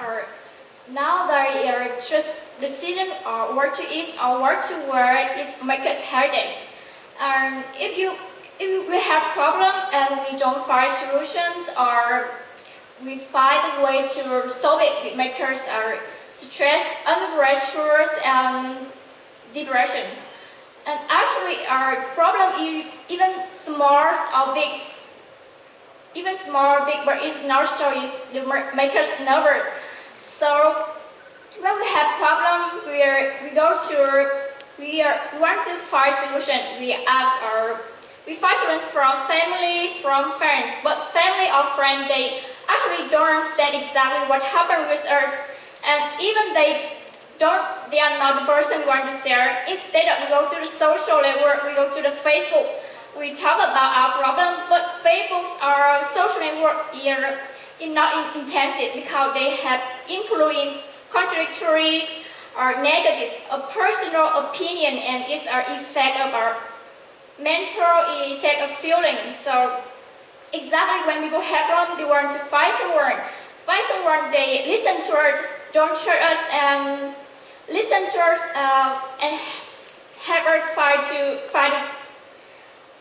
Or now they are just decision or where to eat or where to wear is make us headaches. And if you if we have problem and we don't find solutions or we find a way to solve it, it us uh, stress, under and depression. And actually our problem is even small or big, even small big, but it's not so easy to make us nervous. So when we have problem, we are, we go to we are we want to find solution. We ask our we find solutions from family, from friends, but family or friend they actually don't understand exactly what happened with us, and even they don't they are not the person we want to share. Instead of we go to the social network, we go to the Facebook. We talk about our problem, but Facebook or social network are not intensive because they have influence contradictory or negative, a personal opinion and its an effect of our mental effect of feeling. So exactly when people have problem, they want to find someone. Find someone, they listen to us, don't share us, and listen to us, uh, and have us find to find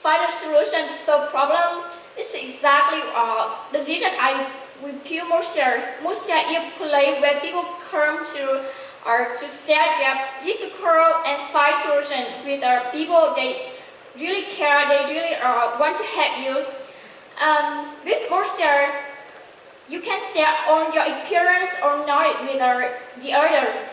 find a solution to solve problem. This is exactly uh, the vision I with Pure Mosia. Mosia is a place where people come to or to share their difficult and find solutions with uh, people they really care, they really uh, want to help you. Um, with Mosia, you can share on your experience or knowledge with uh, the other,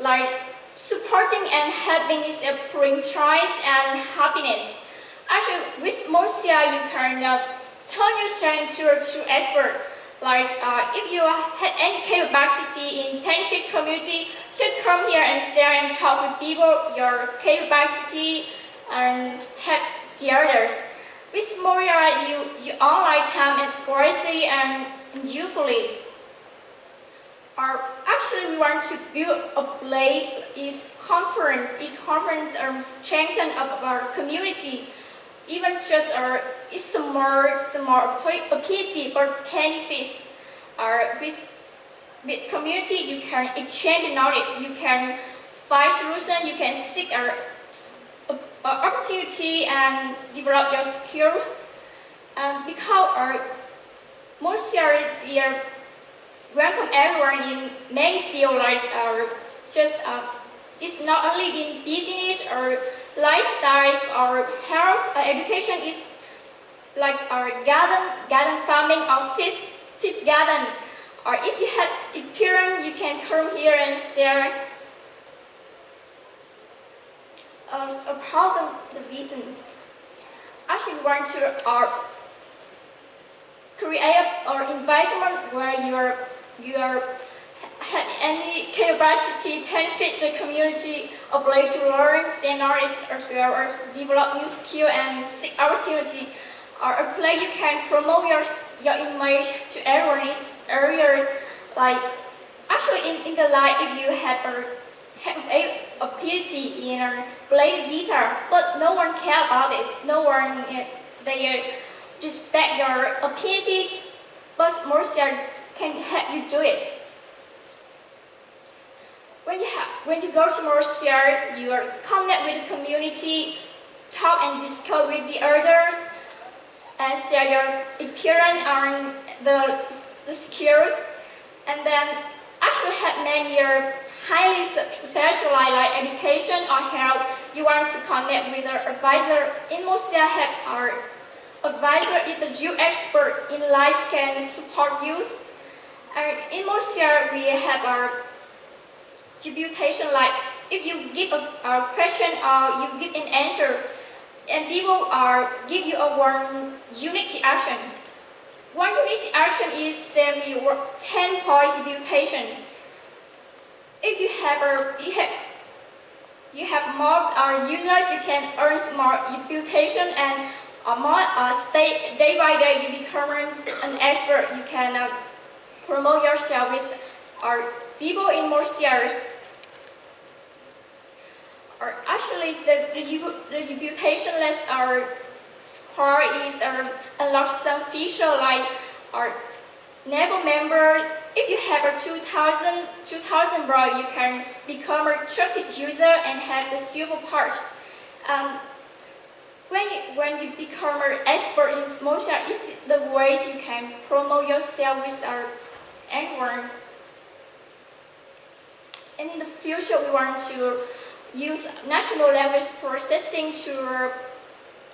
like supporting and helping is a bring choice and happiness. Actually, with Mosia, you can uh, turn yourself into a true expert. Like uh, if you have any capacity in scientific community, just come here and share and talk with people your capacity and help the others. With Moria, you, you online time and wisely and youthfully. Or actually, we want to build a place is conference, e conference um, strengthen of our community even just a small, small ability or benefits are with, with community, you can exchange knowledge, you can find solution, you can seek a, a, a opportunity and develop your skills. And because our most serious year welcome everyone in many fields like just uh, it's not only in business or lifestyle or health or education is like our garden, garden farming or fish, garden. Or if you have experience, you can come here and share uh, about the, the vision. Actually want to uh, create an environment where you're, you're had any capacity benefit the community, ability to learn, stay knowledge, or develop new skill and seek opportunity, or uh, a place you can promote your, your image to everyone area like actually in, in the life if you have a have a ability in a play guitar, but no one care about this. No one uh, they uh, respect your ability, but most can help you do it. When you, have, when you go to Mercier, you are connect with the community, talk and discuss with the others, and share your experience on the, the skills, and then actually have many highly specialized like education or health. You want to connect with an advisor. In Mercier, have our advisor is the Jew expert in life can support you. And in Mercier, we have our distribution like if you give a, a, question or you give an answer and people are give you a one unique action. One unique action is save you 10 point distribution. If you have a you have you have more uh, users, you can earn more reputation and uh, more uh, stay, day by day you become an expert. You can uh, promote yourself with our people in more serious or actually the, the, the reputation list our score is um, unlock some feature like our never member if you have a 2000, 2000 bro, you can become a trusted user and have the silver part. Um, when you, when you become an expert in motion, it's the way you can promote yourself with our anyone. And in the future, we want to use natural language processing to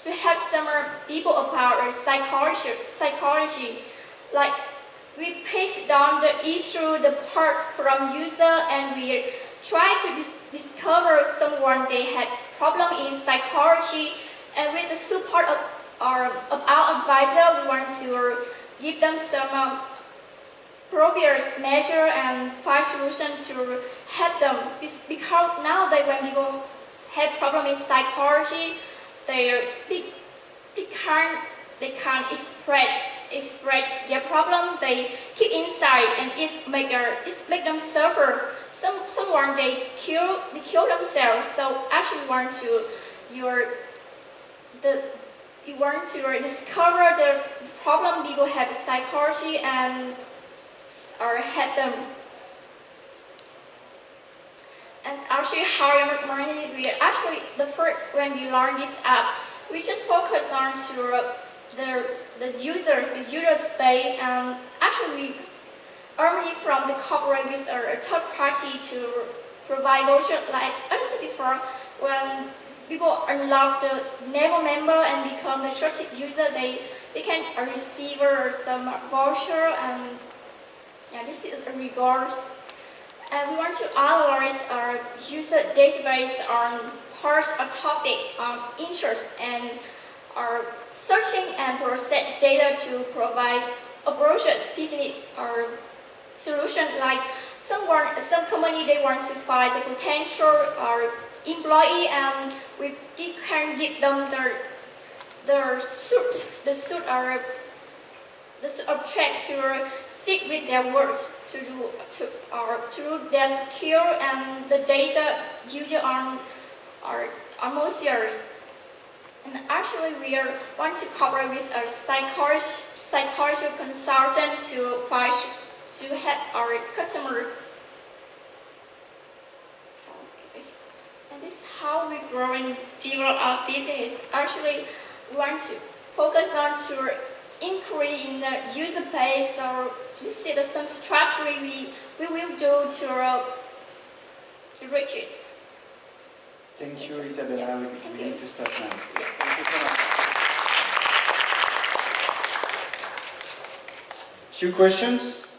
to help some people about psychology. Psychology, like we paste down the issue, the part from user, and we try to dis discover someone they had problem in psychology. And with the support of our, of our advisor, we want to give them some um, progress measure and find solution to help them. It's because nowadays when people have problem in psychology, they, they, they can't they can't express express their problem. They keep inside and it make a, it make them suffer. Some someone they kill they kill themselves. So actually want to your the you want to discover the problem people have psychology and or help them. And actually how money we actually the first when we learn this app we just focus on to uh, the the user the user space and actually earning from the corporate with a third party to provide voucher like I said before when people unlock the Naver member and become the trusted user they they can receive uh, some voucher and yeah, this is a regard. And we want to analyze our user database on parts of topic on interest and are searching and process data to provide a brochure business or solution like someone, some company they want to find the potential or employee and we can give them the the suit, the suit or the suit to fit with their words to do to or to their skill and the data user on our almost years. And actually, we are want to cooperate with a psychology consultant to find to help our customer. And this is how we grow and develop our business. Actually, we want to focus on to increase in the user base or this is some strategy we, we will do to, uh, to reach it. Thank you, Isabella. We, Thank we you. need to stop now. Yeah. Thank you so much. Few questions?